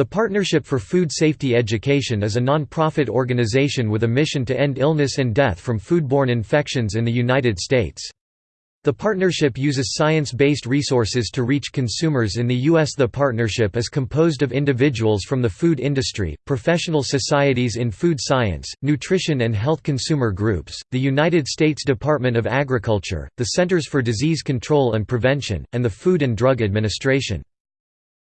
The Partnership for Food Safety Education is a non-profit organization with a mission to end illness and death from foodborne infections in the United States. The partnership uses science-based resources to reach consumers in the U.S. The partnership is composed of individuals from the food industry, professional societies in food science, nutrition and health consumer groups, the United States Department of Agriculture, the Centers for Disease Control and Prevention, and the Food and Drug Administration.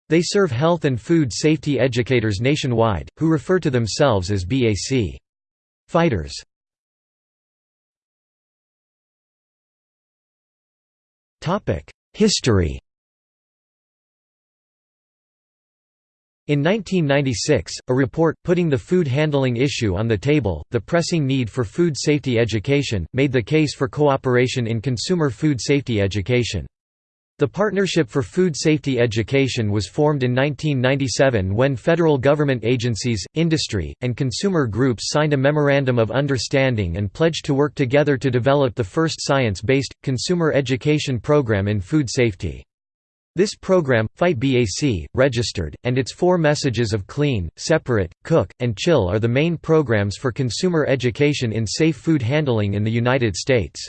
They serve health and food safety educators nationwide, who refer to themselves as BAC fighters. History In 1996, a report, putting the food handling issue on the table, the pressing need for food safety education, made the case for cooperation in consumer food safety education. The Partnership for Food Safety Education was formed in 1997 when federal government agencies, industry, and consumer groups signed a Memorandum of Understanding and pledged to work together to develop the first science-based, consumer education program in food safety. This program, Fight BAC, registered, and its four messages of clean, separate, cook, and chill are the main programs for consumer education in safe food handling in the United States.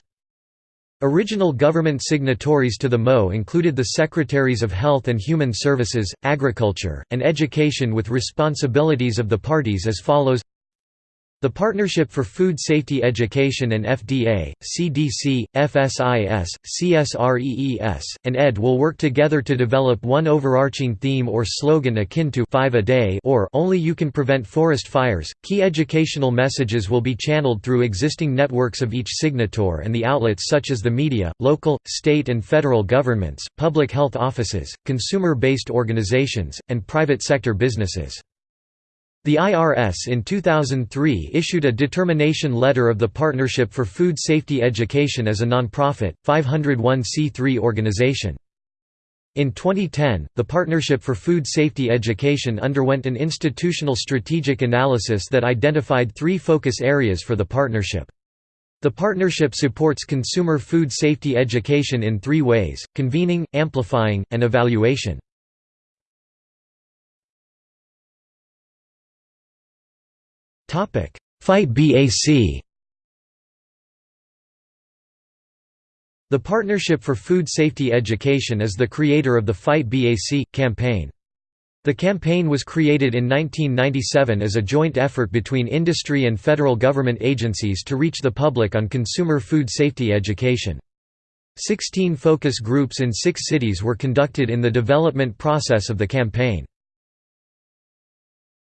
Original government signatories to the MO included the Secretaries of Health and Human Services, Agriculture, and Education with responsibilities of the parties as follows the Partnership for Food Safety Education and FDA, CDC, FSIS, CSREES, and ED will work together to develop one overarching theme or slogan akin to 5 a day or only you can prevent forest fires. Key educational messages will be channeled through existing networks of each signator and the outlets such as the media, local, state and federal governments, public health offices, consumer-based organizations, and private sector businesses. The IRS in 2003 issued a determination letter of the Partnership for Food Safety Education as a nonprofit, 501c3 organization. In 2010, the Partnership for Food Safety Education underwent an institutional strategic analysis that identified three focus areas for the partnership. The partnership supports consumer food safety education in three ways, convening, amplifying, and evaluation. Fight BAC The Partnership for Food Safety Education is the creator of the Fight BAC campaign. The campaign was created in 1997 as a joint effort between industry and federal government agencies to reach the public on consumer food safety education. Sixteen focus groups in six cities were conducted in the development process of the campaign.